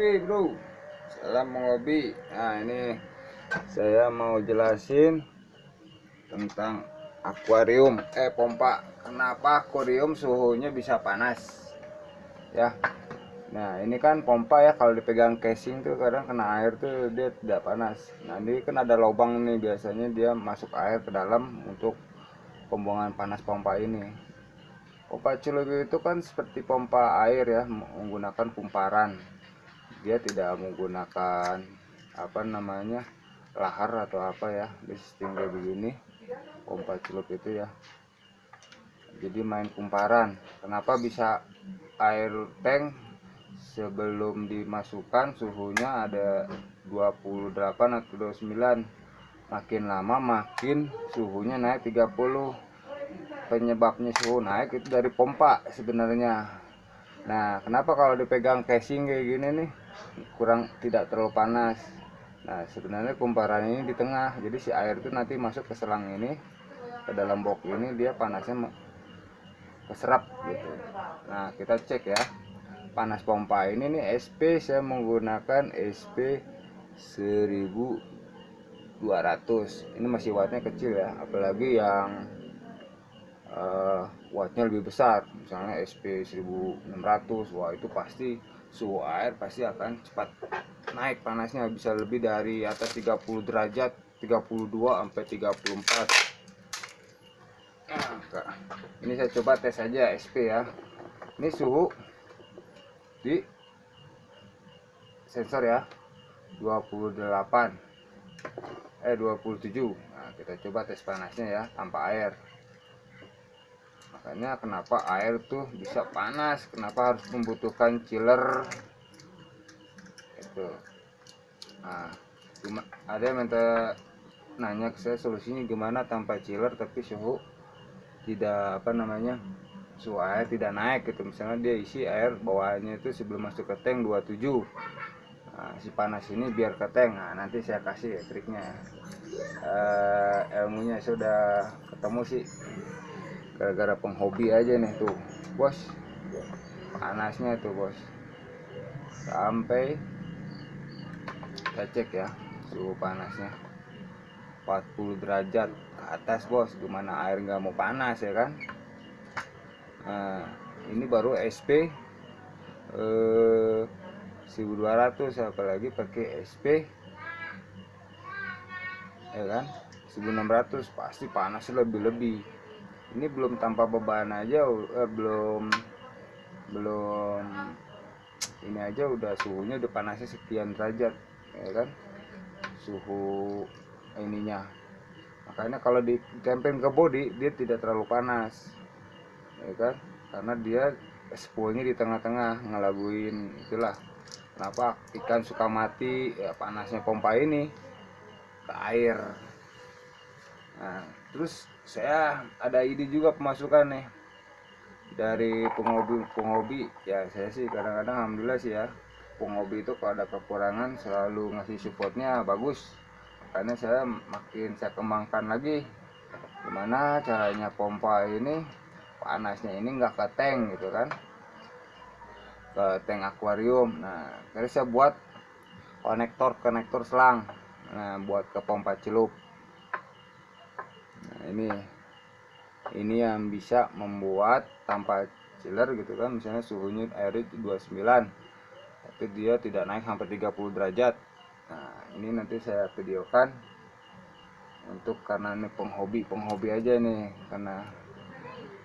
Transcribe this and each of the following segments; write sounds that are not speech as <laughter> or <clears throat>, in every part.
Oke bro. Salam mengobi Nah ini Saya mau jelasin Tentang Akuarium. Eh pompa. Kenapa akuarium suhunya bisa panas? Ya. Nah ini kan pompa ya Kalau dipegang casing tuh kadang kena air tuh Dia tidak panas. Nah ini kan ada lubang nih Biasanya dia masuk air ke dalam Untuk pembuangan panas pompa ini. Pompa celup itu kan seperti pompa air ya, menggunakan kumparan. Dia tidak menggunakan apa namanya lahar atau apa ya di sistem kayak begini pompa celup itu ya. Jadi main kumparan. Kenapa bisa air tank sebelum dimasukkan suhunya ada 28 atau 29 makin lama makin suhunya naik 30 penyebabnya suhu naik itu dari pompa sebenarnya. Nah kenapa kalau dipegang casing kayak gini nih kurang tidak terlalu panas. Nah sebenarnya kumparan ini di tengah. Jadi si air itu nanti masuk ke selang ini ke dalam box ini dia panasnya keserap gitu. Nah kita cek ya. Panas pompa ini nih SP saya menggunakan SP 1200 ini masih wattnya kecil ya apalagi yang uh, wattnya lebih besar. Misalnya SP 1600 wah itu pasti suhu air pasti akan cepat naik panasnya bisa lebih dari atas 30 derajat 32 sampai 34 nah, ini saya coba tes saja SP ya. Ini suhu di sensor ya 28 eh 27 nah kita coba tes panasnya ya tanpa air makanya kenapa air tuh bisa panas? Kenapa harus membutuhkan chiller? Itu nah cuma ada yang minta nanya ke saya solusinya gimana tanpa chiller tapi suhu tidak apa namanya suhu air tidak naik gitu. Misalnya dia isi air bawahnya itu sebelum masuk ke tank 27 nah, si panas ini biar ke tank. Nah nanti saya kasih ya triknya. Uh, ilmunya sudah ketemu sih gara-gara penghobi aja nih tuh bos. Panasnya tuh bos. Sampai kita cek ya suhu panasnya. 40 derajat ke atas bos. Gimana air nggak mau panas ya kan? Nah ini baru SP eh, 1200 apalagi pakai SP ya kan? 1600 pasti panas lebih-lebih ini belum tanpa beban aja eh, belum belum ini aja udah suhunya udah panasnya sekian derajat ya kan? Suhu ininya. Makanya kalau ditempel ke body dia tidak terlalu panas ya kan? Karena dia spoolnya di tengah-tengah ngelaguin itulah. Kenapa? Ikan suka mati ya panasnya pompa ini ke air. Nah terus saya ada ide juga pemasukan nih. Dari penghobi penghobi ya saya sih kadang-kadang alhamdulillah sih ya penghobi itu kalau ada kekurangan selalu ngasih supportnya bagus. Karena saya makin saya kembangkan lagi. Gimana caranya pompa ini panasnya ini enggak ke tank gitu kan? Ke tank akuarium. Nah terus saya buat konektor konektor selang. Nah buat ke pompa celup nah ini. Ini yang bisa membuat tanpa chiller gitu kan. Misalnya suhunya air itu 29 tapi dia tidak naik sampai 30 derajat. Nah ini nanti saya videokan untuk karena ini penghobi penghobi aja nih. Karena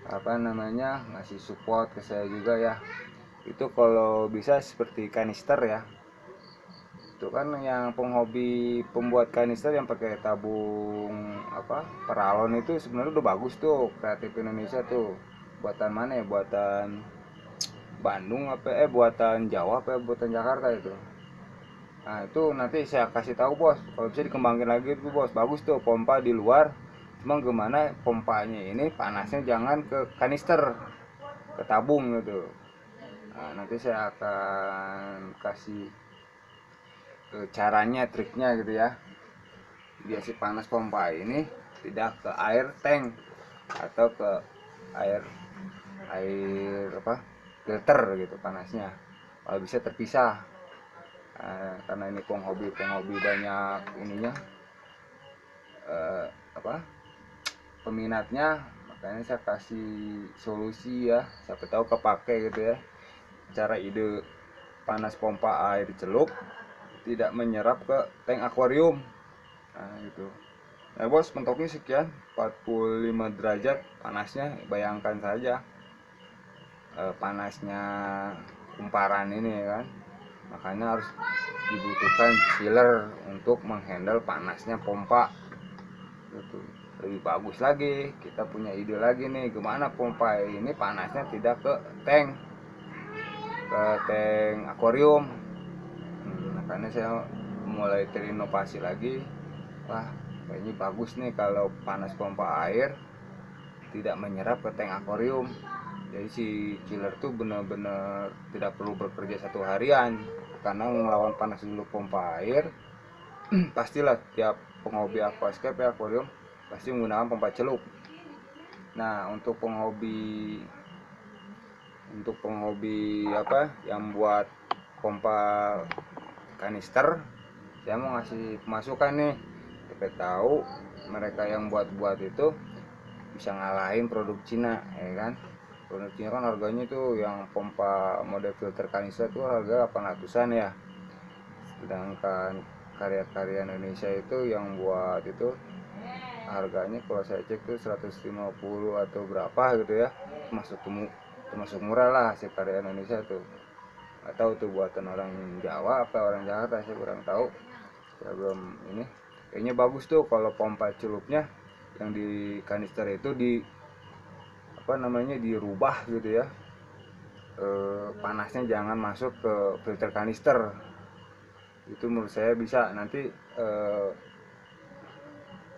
apa namanya ngasih support ke saya juga ya. Itu kalau bisa seperti kanister ya itu kan yang penghobi pembuat kanister yang pakai tabung apa peralon itu sebenarnya udah bagus tuh kreatif Indonesia tuh. Buatan mana ya? Buatan Bandung apa eh buatan Jawa apa buatan Jakarta itu. Nah itu nanti saya kasih tahu bos. Kalau bisa dikembangin lagi tuh bos. Bagus tuh pompa di luar. Cuma gimana pompanya ini panasnya jangan ke kanister ke tabung gitu. Nah, nanti saya akan kasih caranya triknya gitu ya. Biar si panas pompa ini tidak ke air tank atau ke air air apa filter gitu panasnya. Kalau bisa terpisah. Nah, karena ini penghobi penghobi banyak ininya. Eh, apa peminatnya. Makanya saya kasih solusi ya. Siapa tahu kepake gitu ya. Cara ide panas pompa air celup tidak menyerap ke tank akuarium. Nah itu nah bos mentoknya sekian. 45 derajat panasnya bayangkan saja. Eh, panasnya kumparan ini ya kan. Makanya harus dibutuhkan chiller untuk menghandle panasnya pompa. Gitu. Lebih bagus lagi kita punya ide lagi nih gimana pompa ini panasnya tidak ke tank. Ke tank akuarium makanya saya mulai terinovasi lagi. Wah kayaknya bagus nih kalau panas pompa air tidak menyerap ke tank akuarium. Jadi si chiller tuh benar-benar tidak perlu bekerja satu harian. Karena melawan panas dulu pompa air <clears throat> pastilah tiap penghobi aquascape ya akuarium pasti menggunakan pompa celup. Nah untuk penghobi untuk penghobi apa yang buat pompa kanister. Saya mau ngasih masukan nih. Kita tahu mereka yang buat-buat itu bisa ngalahin produk Cina ya kan? Produk Cina kan harganya itu yang pompa mode filter kanister itu harga 800an ya. Sedangkan karya-karya Indonesia itu yang buat itu harganya kalau saya cek tuh 150 atau berapa gitu ya. Masuk temu termasuk murah lah hasil karya Indonesia tuh atau tuh buatan orang Jawa apa orang Jakarta saya kurang tahu. Saya belum ini. Kayaknya bagus tuh kalau pompa celupnya yang di kanister itu di apa namanya dirubah gitu ya. E, panasnya jangan masuk ke filter kanister. Itu menurut saya bisa nanti e,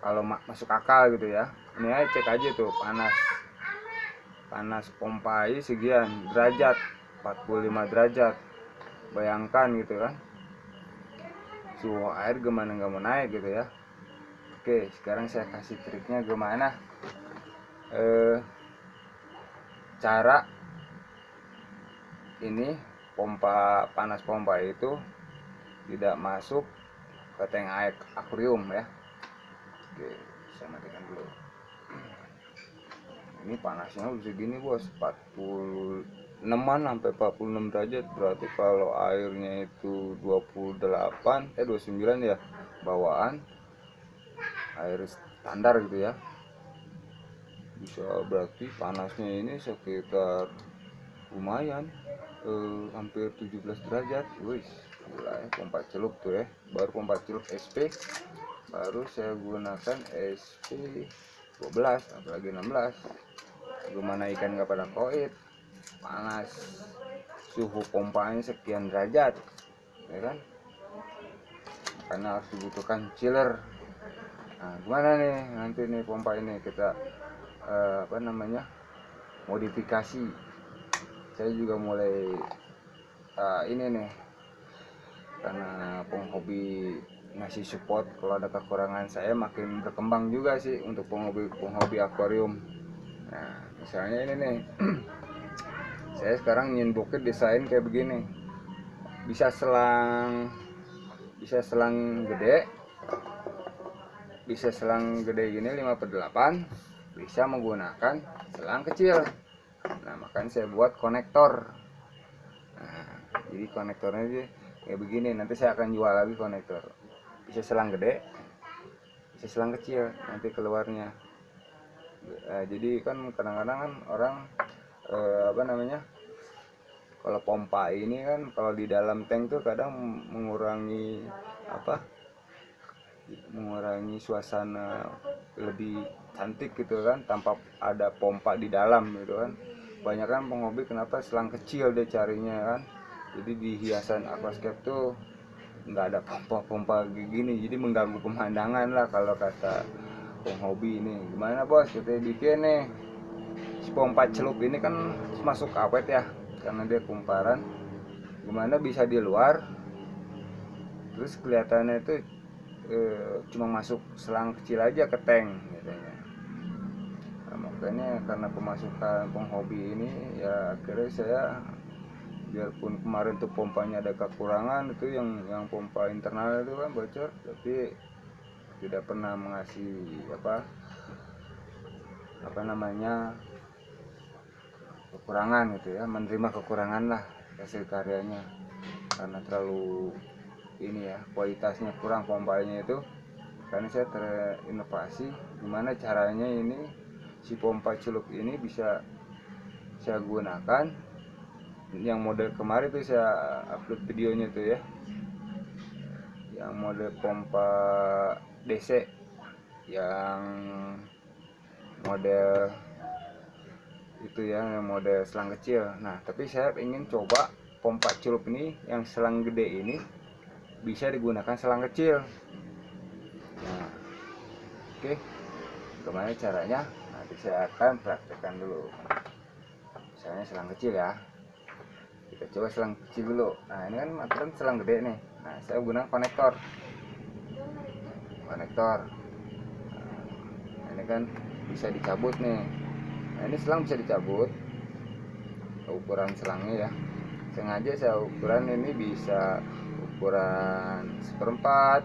kalau ma masuk akal gitu ya. Ini aja cek aja tuh panas. Panas pompa sekian derajat 45 derajat. Bayangkan gitu kan. Suhu air gimana nggak mau naik gitu ya. Oke sekarang saya kasih triknya gimana? Eh, cara ini pompa panas pompa itu tidak masuk ke tank air akuarium ya. Oke saya matikan dulu. <clears throat> Ini panasnya udah segini bos 46 sampai 46 derajat berarti kalau airnya itu 28 eh 29 ya bawaan air standar gitu ya. Bisa berarti panasnya ini sekitar lumayan eh, hampir 17 derajat. Wih gila ya pompa celup tuh ya. Baru pompa celup SP baru saya gunakan SP 12 apalagi 16 gimana ikan nggak pada koit panas. Suhu pompanya sekian derajat ya kan? Karena harus dibutuhkan chiller. Nah gimana nih nanti nih pompa ini kita eh, apa namanya modifikasi? Saya juga mulai uh, ini nih karena penghobi ngasih support kalau ada kekurangan saya makin berkembang juga sih untuk penghobi penghobi akuarium. Nah misalnya ini nih <clears throat> saya sekarang ingin bukit desain kayak begini. Bisa selang bisa selang gede bisa selang gede gini 5 per 8 bisa menggunakan selang kecil. Nah makanya saya buat konektor. Nah, jadi konektornya aja kayak begini. Nanti saya akan jual lagi konektor. Bisa selang gede bisa selang kecil nanti keluarnya. Nah, jadi kan kadang-kadang kan orang eh, apa namanya kalau pompa ini kan kalau di dalam tank tuh kadang mengurangi apa mengurangi suasana lebih cantik gitu kan tanpa ada pompa di dalam gitu kan. Banyak kan penghobi kenapa selang kecil dia carinya kan. Jadi di hiasan aquascape tuh nggak ada pompa-pompa gini jadi mengganggu pemandangan lah kalau kata penghobi ini. Gimana bos? Kita bikin nih pompa celup ini kan masuk awet ya karena dia kumparan. Gimana bisa di luar? Terus kelihatannya itu e, cuma masuk selang kecil aja ke tank katanya. Nah, makanya karena pemasukan penghobi ini ya akhirnya saya biarpun kemarin tuh pompanya ada kekurangan itu yang yang pompa internal itu kan bocor tapi tidak pernah mengasih apa apa namanya kekurangan gitu ya menerima kekurangan lah hasil karyanya. Karena terlalu ini ya kualitasnya kurang pompanya itu. Karena saya terinovasi gimana caranya ini si pompa celup ini bisa saya gunakan. Yang model kemarin tuh saya upload videonya tuh ya. Yang model pompa DC yang model itu ya yang model selang kecil. Nah tapi saya ingin coba pompa celup ini yang selang gede ini bisa digunakan selang kecil. Nah oke. Gimana caranya? Nanti saya akan praktekkan dulu. Misalnya selang kecil ya. Kita coba selang kecil dulu. Nah ini kan aturan selang gede nih. Nah saya gunakan konektor. Konektor. Nah, ini kan bisa dicabut nih nah ini selang bisa dicabut. Ukuran selangnya ya. Sengaja saya ukuran ini bisa ukuran seperempat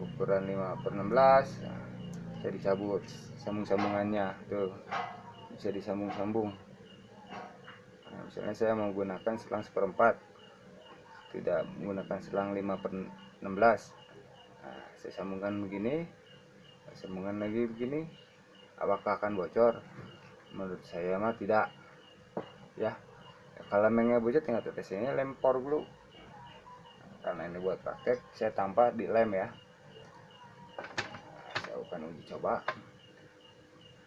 ukuran 5 per 16 nah, bisa dicabut sambung-sambungannya tuh bisa disambung-sambung. Nah, misalnya saya menggunakan selang seperempat tidak menggunakan selang 5 per 16 nah, saya sambungkan begini saya sambungkan lagi begini apakah akan bocor menurut saya mah tidak. Ya kalau memangnya bocor tinggal tetesnya lempor dulu. Karena ini buat praktek saya tambah di lem ya. Saya akan uji coba.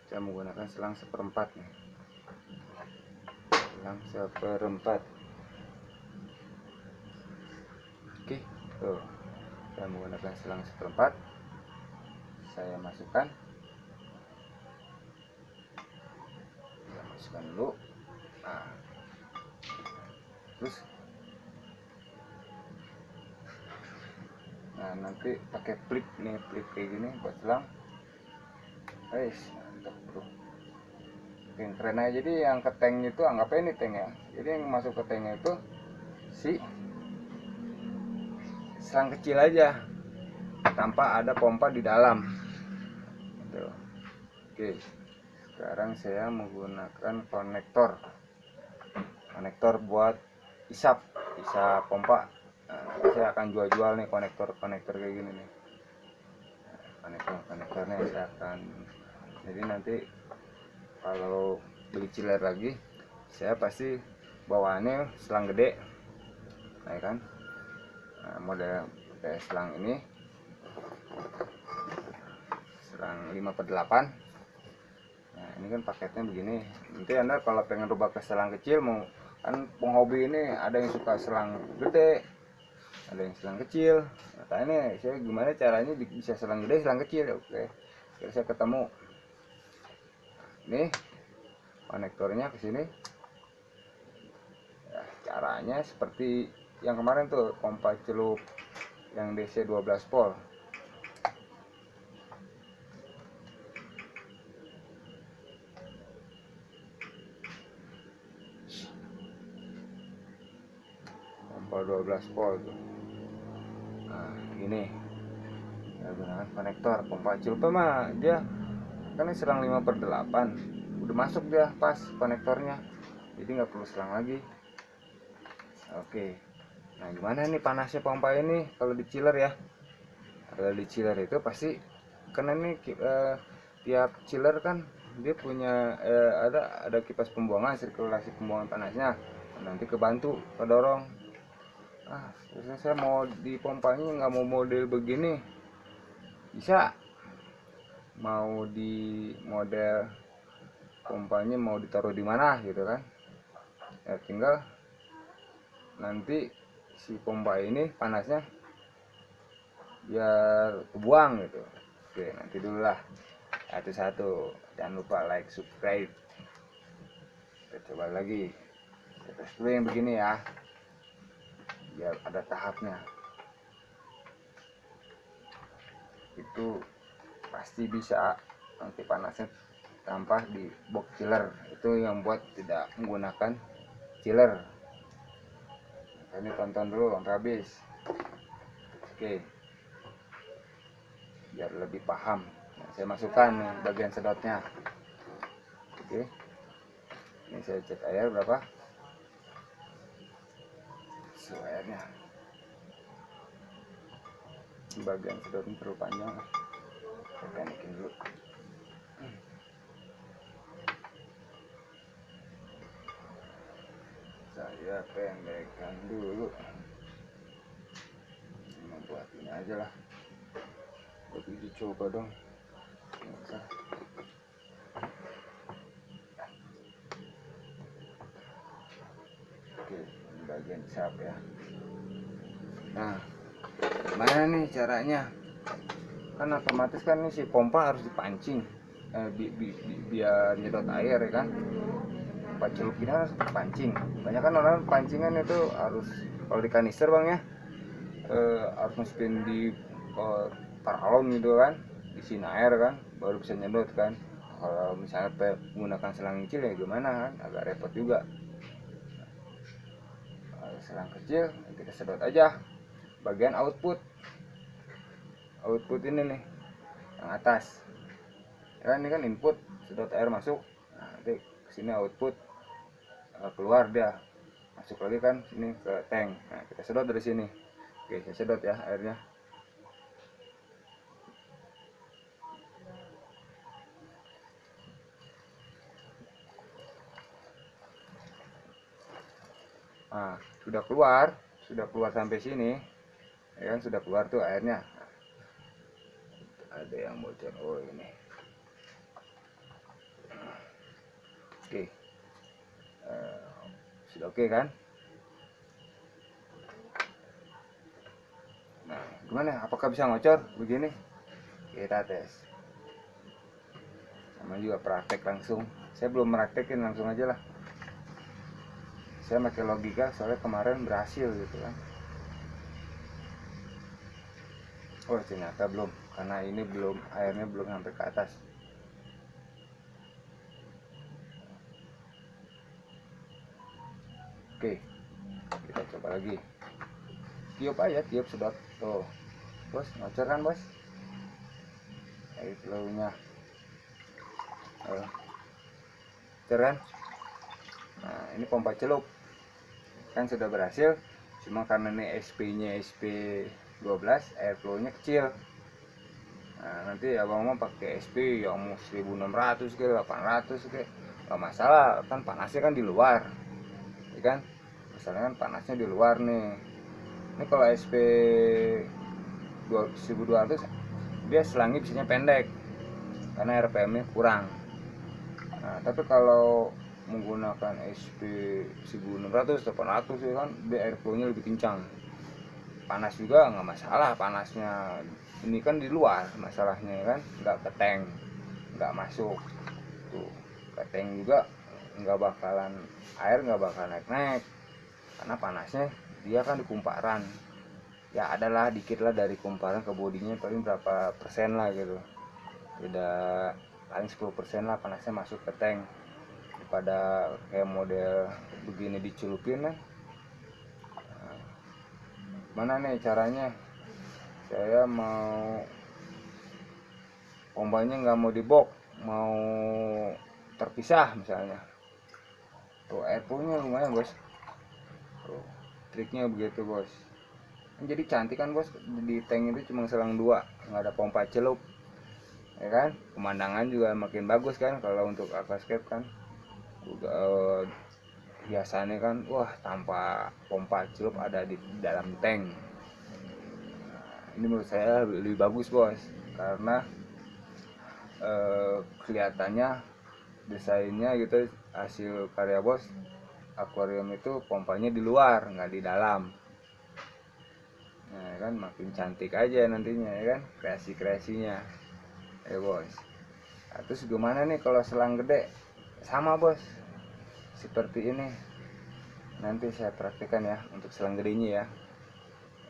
Saya menggunakan selang seperempat nih. Selang seperempat. Oke tuh. Saya menggunakan selang seperempat. Saya masukkan masukkan dulu. Nah. Terus. Nah nanti pakai flip nih flip kayak gini buat selang. Guys mantap bro. Yang keren aja. Jadi yang ke tank itu anggapnya ini tank ya. Jadi yang masuk ke tanknya itu si selang kecil aja tanpa ada pompa di dalam. Gitu. oke sekarang saya menggunakan konektor. Konektor buat isap bisa pompa. Nah, saya akan jual-jual nih konektor-konektor kayak gini nih. Konektor-konektornya saya akan jadi nanti kalau beli chiller lagi saya pasti bawaannya selang gede nah, kan? Nah, model kayak selang ini selang 5 per 8 nah ini kan paketnya begini. Nanti anda kalau pengen rubah ke selang kecil mau kan penghobi ini ada yang suka selang gede ada yang selang kecil. Nah ini saya gimana caranya bisa selang gede selang kecil? Oke Kira saya ketemu. Ini konektornya ke sini. Ya, caranya seperti yang kemarin tuh pompa celup yang DC 12 volt pompa 12 volt. Nah ini saya gunakan konektor pompa celup mah dia kan ini selang 5 per 8 udah masuk dia pas konektornya. Jadi nggak perlu selang lagi. Oke. Nah gimana nih panasnya pompa ini? Kalau di chiller ya. Kalau di chiller itu pasti karena ini eh, tiap chiller kan dia punya eh, ada ada kipas pembuangan sirkulasi pembuangan panasnya. Nanti kebantu kedorong ah terus saya mau di pompanya nggak mau model begini. Bisa. Mau di model pompanya mau ditaruh di mana gitu kan. Ya tinggal nanti si pompa ini panasnya biar kebuang gitu. Oke nanti dulu lah. Satu-satu. Jangan lupa like subscribe. Kita coba lagi. Kita yang begini ya biar ada tahapnya. Itu pasti bisa nanti panasnya tanpa di box chiller. Itu yang buat tidak menggunakan chiller. Ini tonton dulu sampai habis. Oke. Biar lebih paham. Nah, saya masukkan bagian sedotnya. Oke. Ini saya cek air berapa suhu airnya bagian sedot ini terlalu panjang saya pendekin dulu. Saya pendekkan dulu. Membuat ini aja lah. Tapi dicoba dong. Nggak usah. oke ini bagian sap ya. Nah gimana nih caranya? Kan otomatis kan nih si pompa harus dipancing eh, bi, bi- bi- biar nyedot air ya kan? Ini harus pancing banyak kan orang pancingan itu harus kalau di kanister bang ya eh, harus masukin di eh, paralon gitu kan isiin air kan baru bisa nyedot kan. Kalau misalnya menggunakan selang kecil ya gimana kan agak repot juga selang kecil kita sedot aja bagian output. Output ini nih yang atas. Ya ini kan input sedot air masuk. Nah, nanti sini output eh, keluar dia. Masuk lagi kan sini ke tank. Nah kita sedot dari sini. Oke saya sedot ya airnya nah sudah keluar sudah keluar sampai sini. Ya kan sudah keluar tuh airnya. Ada yang bocor oh ini. Oke. Eh, sudah oke kan? Nah gimana? Apakah bisa ngocor begini? Kita tes. Sama juga praktek langsung. Saya belum praktekin langsung aja lah saya pakai logika soalnya kemarin berhasil gitu kan. Oh ternyata belum karena ini belum airnya belum sampai ke atas. Oke kita coba lagi. Tiup aja tiup sedot. Tuh. Bos ngocor kan bos? Air ngocor kan nah ini pompa celup kan sudah berhasil cuma karena ini SP nya SP 12 air flow nya kecil. Nah nanti abang mau pakai SP yang mau 1600 ke 800 ke nggak masalah kan panasnya kan di luar ya kan? Misalnya kan panasnya di luar nih. Ini kalau SP 1200 dia selangnya bisanya pendek karena RPM nya kurang. Nah tapi kalau menggunakan SP 1600 800 ya kan dia air flow nya lebih kencang. Panas juga nggak masalah panasnya. Ini kan di luar masalahnya ya kan nggak ke tank nggak masuk. Tuh ke tank juga nggak bakalan air nggak bakal naik naik karena panasnya dia kan di kumparan. Ya adalah dikit lah dari kumparan ke bodinya paling berapa persen lah gitu. Tidak paling 10 persen lah panasnya masuk ke tank daripada kayak model begini dicelupin Nah, mana nih caranya? Saya mau pompanya nggak mau dibok mau terpisah misalnya. Tuh air poolnya lumayan bos. Tuh triknya begitu bos. Kan jadi cantik kan bos? Di tank itu cuma selang dua nggak ada pompa celup. Ya kan? Pemandangan juga makin bagus kan kalau untuk aquascape kan eh, biasanya kan wah tanpa pompa celup ada di dalam tank. Nah, ini menurut saya lebih bagus bos. Karena eh, kelihatannya desainnya gitu hasil karya bos akuarium itu pompanya di luar nggak di dalam. Nah kan makin cantik aja nantinya ya kan? Kreasi kreasinya ya bos. Nah, terus gimana nih kalau selang gede sama bos. Seperti ini. Nanti saya praktekkan ya untuk selang gedenya ya.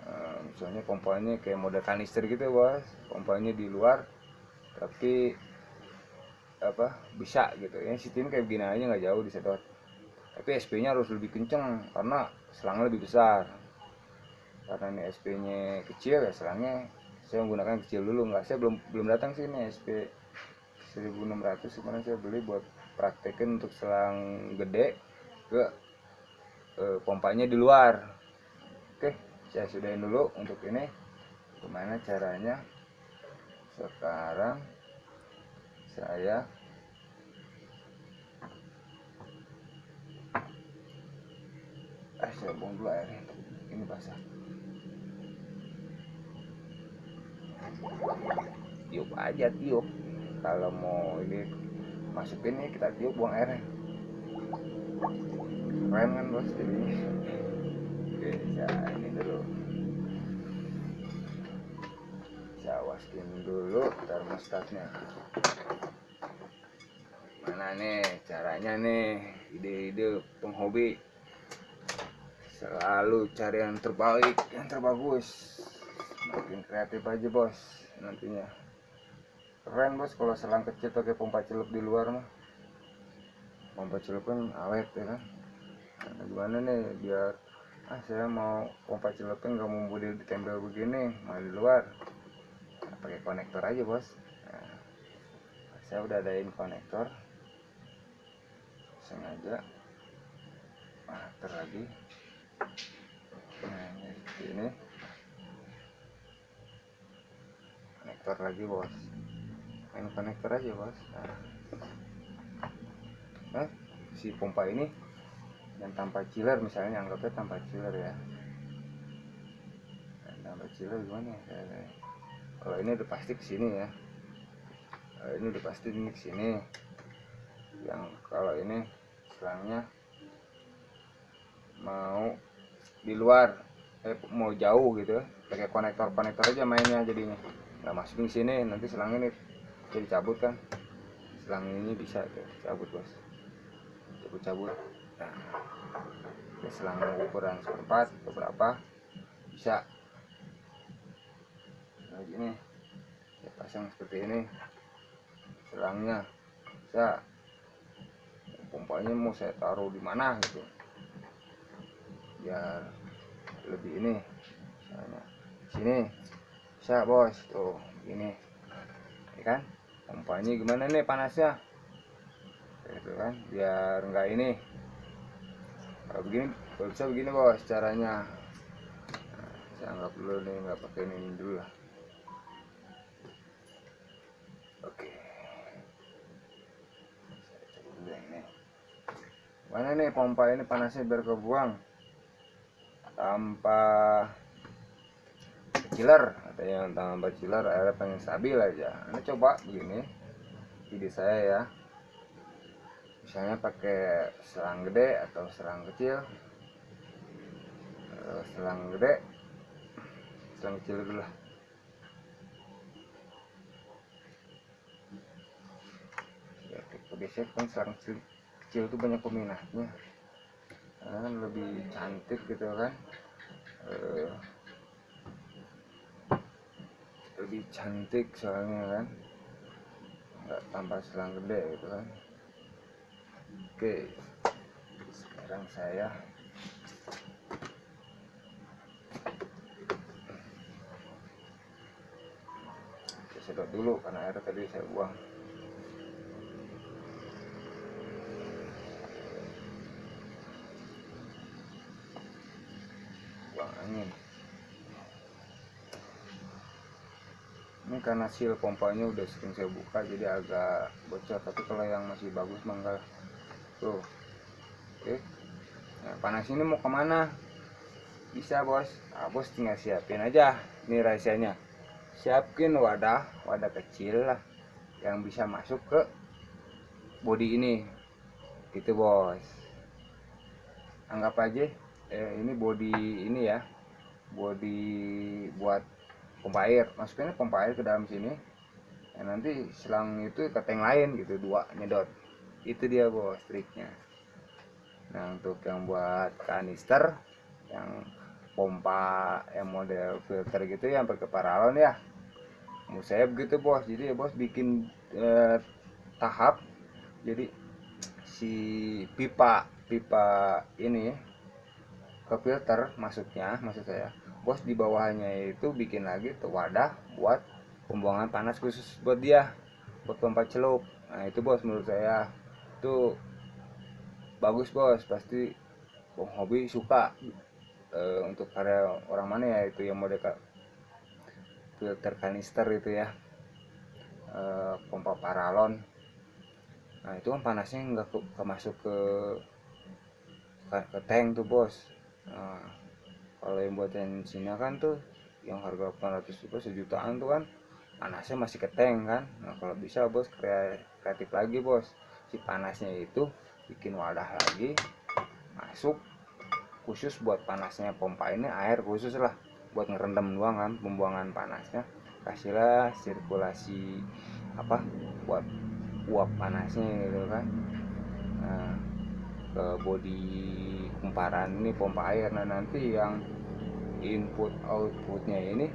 Eh, misalnya pompanya kayak model kanister gitu bos. Pompanya di luar tapi apa bisa gitu. Ya sistem kayak begini aja nggak jauh disedot tapi SP nya harus lebih kenceng karena selangnya lebih besar. Karena ini SP nya kecil ya selangnya. Saya menggunakan kecil dulu nggak. Saya belum belum datang sih ini SP 1600 kemarin saya beli buat praktekin untuk selang gede ke eh, pompanya di luar. Oke saya sudahin dulu untuk ini. Gimana caranya? Sekarang saya eh saya buang dulu airnya ini basah. Tiup aja tiup. Kalau mau ini masukin nih kita tiup buang airnya. Keren kan bos jadinya oke saya ini dulu. Saya waskin dulu termostatnya. Mana nih caranya nih? Ide-ide penghobi selalu cari yang terbaik yang terbagus. Makin kreatif aja bos nantinya keren bos. Kalau selang kecil pakai pompa celup di luar mah. Pompa celup kan awet ya kan? Nah, gimana nih biar ah saya mau pompa celupnya nggak mau di ditempel begini mau di luar. Nah, pakai konektor aja bos. Nah, saya udah adain konektor. Sengaja. Nah, lagi. Nah ini. Konektor lagi bos main konektor aja bos. Nah, nah si pompa ini yang tanpa chiller misalnya anggapnya tanpa chiller ya. Nah, tanpa chiller gimana ya? Kalau ini udah pasti ke sini ya. Kalau ini udah pasti ini ke sini. Yang kalau ini selangnya mau di luar. Eh mau jauh gitu pakai konektor konektor aja mainnya jadinya. Nggak masukin sini nanti selang ini jadi cabut kan? Selang ini bisa tuh cabut bos. Cabut cabut nah ya selang ukuran seperempat beberapa bisa. Nah gini. Saya pasang seperti ini. Selangnya. Bisa. Pompanya mau saya taruh di mana gitu. Biar lebih ini. Misalnya sini. Bisa bos. Tuh ini ya kan pompanya gimana nih panasnya itu kan biar enggak ini. Kalau begini kalau bisa begini bos caranya. Nah, saya anggap dulu nih nggak pakai ini dulu lah. Oke. Mana nih pompa ini panasnya biar kebuang? Tanpa ada yang tanpa chiller airnya pengen stabil aja. Ini coba begini ide saya ya. Misalnya pakai selang gede atau selang kecil. Eh, selang gede selang kecil dulu lah. Ya biasanya kan selang kecil, kecil itu banyak peminatnya. Kan lebih cantik gitu kan. Uh, lebih cantik soalnya kan? Nggak tambah selang gede gitu kan? Oke sekarang saya sedot dulu karena air tadi saya buang angin karena seal pompanya udah sering saya buka jadi agak bocor. Tapi kalau yang masih bagus mah enggak. Tuh. Oke. Nah, panas ini mau ke mana? Bisa bos. Nah, bos tinggal siapin aja ini rahasianya. Siapin wadah wadah kecil lah yang bisa masuk ke body ini. Gitu bos. Anggap aja eh, ini body ini ya. Body buat pompa air. Masukinnya pompa air ke dalam sini. Ya, nanti selang itu ke tank lain gitu dua nyedot. Itu dia bos triknya. Nah untuk yang buat kanister yang pompa yang model filter gitu yang pakai paralon ya. Mau begitu bos. Jadi ya bos bikin eh, tahap. Jadi si pipa pipa ini ke filter masuknya maksud saya bos di bawahnya itu bikin lagi tuh wadah buat pembuangan panas khusus buat dia buat pompa celup. Nah itu bos menurut saya. Itu bagus bos. Pasti hobi suka e, untuk karya orang mana ya itu yang mode filter kanister itu ya. E, pompa paralon. Nah itu kan panasnya nggak ke, ke masuk ke ke, ke tank tuh bos. Nah, kalau yang buatan Cina kan tuh yang harga 800 ribu sejutaan tuh kan panasnya masih ke tank kan. Nah kalau bisa bos kreatif lagi bos. Si panasnya itu bikin wadah lagi masuk khusus buat panasnya pompa ini air khusus lah. Buat ngerendam doang kan pembuangan panasnya. Kasihlah sirkulasi apa buat uap panasnya gitu kan. Nah, ke body kumparan ini pompa air. Nah nanti yang input outputnya ini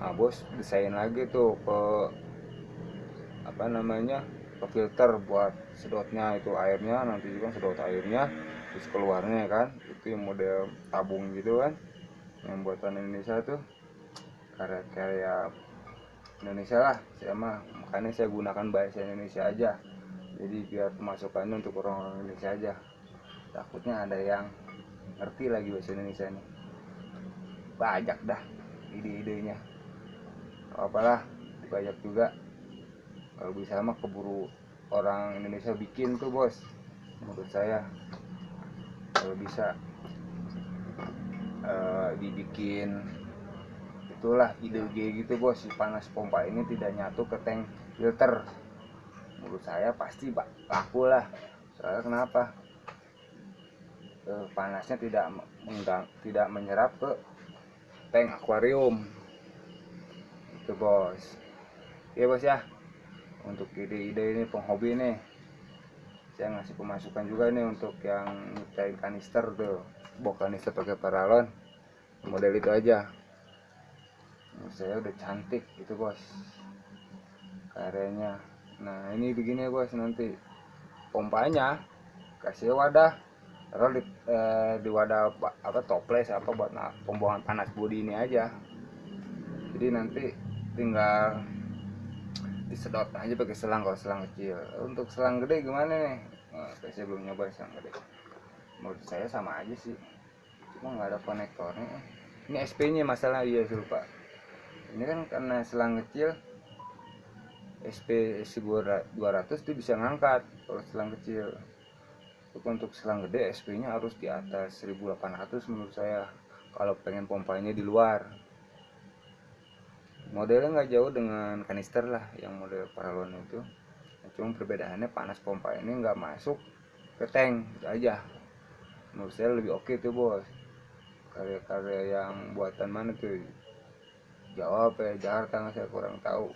nah bos desain lagi tuh ke apa namanya ke filter buat sedotnya itu airnya nanti juga sedot airnya terus keluarnya kan itu yang model tabung gitu kan yang buatan Indonesia tuh karya-karya Indonesia lah saya mah makanya saya gunakan bahasa Indonesia aja jadi biar pemasukannya untuk orang-orang Indonesia aja takutnya ada yang ngerti lagi bahasa Indonesia ini. Banyak dah ide-idenya. Apalah banyak juga. Kalau bisa mah keburu orang Indonesia bikin tuh bos. Menurut saya. Kalau bisa uh, dibikin itulah ide-ide gitu bos. Si panas pompa ini tidak nyatu ke tank filter. Menurut saya pasti laku lah. Soalnya kenapa uh, panasnya tidak menggang, tidak menyerap ke tank akuarium. Itu bos. Ya bos ya. Untuk ide-ide ini penghobi nih saya ngasih pemasukan juga nih untuk yang nyiptain kanister tuh. Bok kanister pakai paralon. Model itu aja. Saya udah cantik itu bos. Karyanya. Nah ini begini bos nanti. Pompanya kasih wadah taruh di, eh, di wadah apa toples apa buat nah, pembuangan panas bodi ini aja. Jadi nanti tinggal disedot aja pakai selang kalau selang kecil. Untuk selang gede gimana nih? Nah, saya belum nyoba selang gede. Menurut saya sama aja sih. Cuma nggak ada konektornya. Ini SP nya masalah iya lupa. Ini kan karena selang kecil SP 200 itu bisa ngangkat kalau selang kecil untuk selang gede SP nya harus di atas 1800 menurut saya kalau pengen pompanya di luar. Modelnya nggak jauh dengan kanister lah yang model paralon itu. Cuma perbedaannya panas pompa ini nggak masuk ke tank itu aja. Menurut saya lebih oke tuh bos. Karya-karya yang buatan mana tuh? Jawa apa ya Jakarta nggak saya kurang tahu.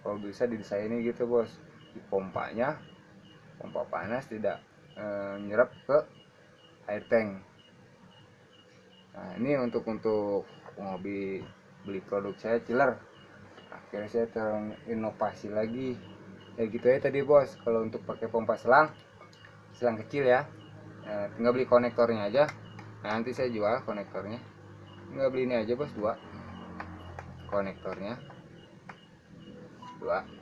Kalau bisa didesainnya gitu bos. Di pompanya pompa panas tidak e, nyerap ke air tank. Nah ini untuk untuk hobi beli produk saya chiller akhirnya saya terinovasi lagi. Ya gitu ya tadi bos. Kalau untuk pakai pompa selang selang kecil ya. Nah, tinggal beli konektornya aja. Nah, nanti saya jual konektornya. Tinggal beli ini aja bos dua konektornya. Dua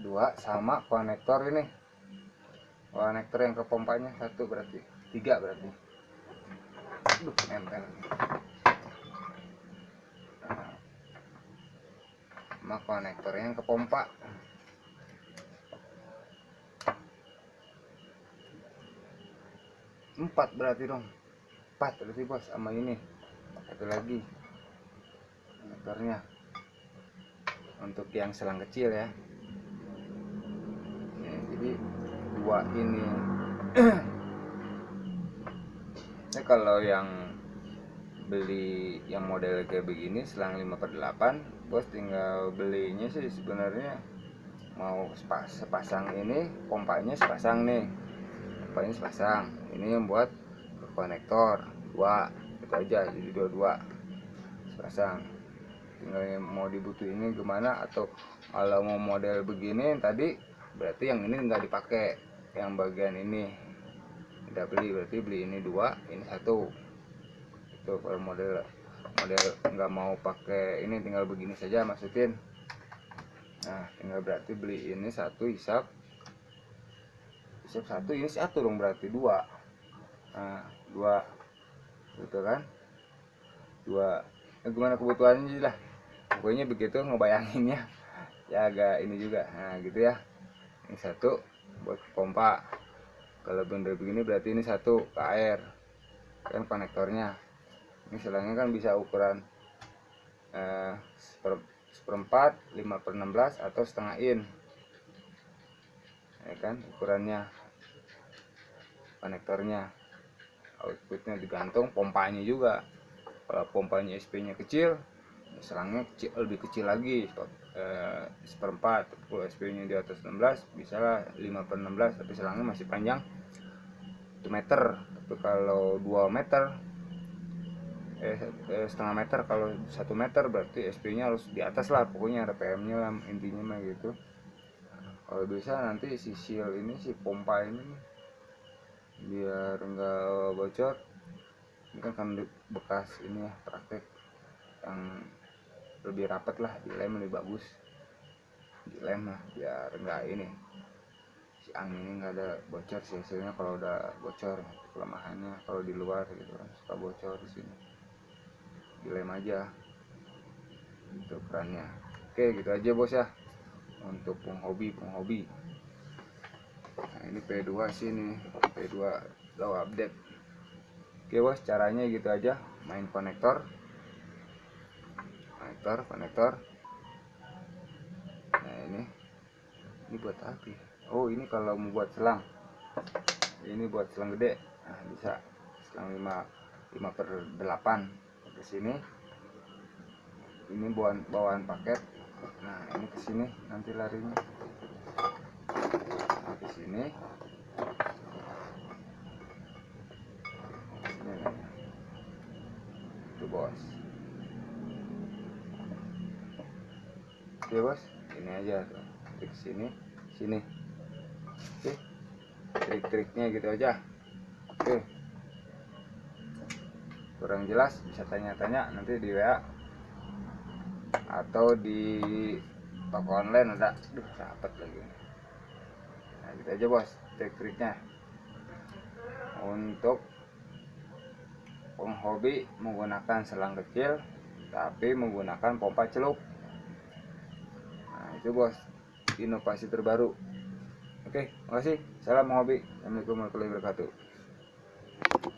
dua sama konektor ini konektor yang ke pompanya satu berarti tiga berarti Aduh, nempel. Sama konektornya yang ke pompa. Empat berarti dong. Empat berarti bos sama ini. Satu lagi. Konektornya. Untuk yang selang kecil ya. <clears throat> ya jadi dua ini Nah, kalau yang beli yang model kayak begini selang 5 per 8 bos tinggal belinya sih sebenarnya mau sepasang ini pompanya sepasang nih. Pompanya sepasang ini yang buat konektor dua itu aja jadi dua-dua sepasang. Tinggal mau dibutuh ini gimana atau kalau mau model begini tadi berarti yang ini nggak dipakai. Yang bagian ini tidak beli berarti beli ini dua ini satu. Itu kalau model model nggak mau pakai ini tinggal begini saja masukin. Nah tinggal berarti beli ini satu hisap. Hisap satu ini satu dong berarti dua. Nah dua. Gitu kan? Dua. Ya gimana kebutuhannya lah. Pokoknya begitu ngebayanginnya. Ya agak ini juga. Nah gitu ya ini satu buat pompa. Kalau bener begini berarti ini satu ke air kan konektornya. Ini selangnya kan bisa ukuran eh, seper, seperempat 5 per 16 atau setengah in. Ya kan ukurannya konektornya outputnya digantung pompanya juga. Kalau pompanya SP nya kecil selangnya kecil, lebih kecil lagi seperempat kalau SP nya di atas 16 bisa lah 5 per 16 tapi selangnya masih panjang. 1 meter tapi kalau 2 meter eh, eh setengah meter kalau satu meter berarti SP nya harus di atas lah pokoknya RPM nya lah intinya mah gitu. Kalau bisa nanti si seal ini si pompa ini biar enggak bocor ini kan kan bekas ini ya praktek yang lebih rapat lah dilem lebih bagus. Dilem lah biar enggak ini. Si angin ini enggak ada bocor sih hasilnya kalau udah bocor kelemahannya kalau di luar gitu kan suka bocor di sini. Dilem aja. Itu kerannya oke gitu aja bos ya. Untuk penghobi penghobi. Nah ini P2 sini P2 low update. Oke bos caranya gitu aja. Main konektor konektor konektor nah ini. Ini buat apa oh ini kalau mau buat selang. Ini buat selang gede. Nah bisa. Selang 5 5 per 8 ke sini. Ini bawaan bawaan paket. Nah ini ke sini nanti larinya. Nah, ke sini. Itu bos oke bos. Ini aja tuh klik sini sini. Oke. Trik-triknya gitu aja. Oke. Kurang jelas bisa tanya-tanya nanti di WA atau di toko online ada. Duh dapat lagi. Nah gitu aja bos trik-triknya. Untuk penghobi menggunakan selang kecil tapi menggunakan pompa celup itu bos inovasi terbaru. Oke makasih. Salam hobi assalamualaikum warahmatullahi wabarakatuh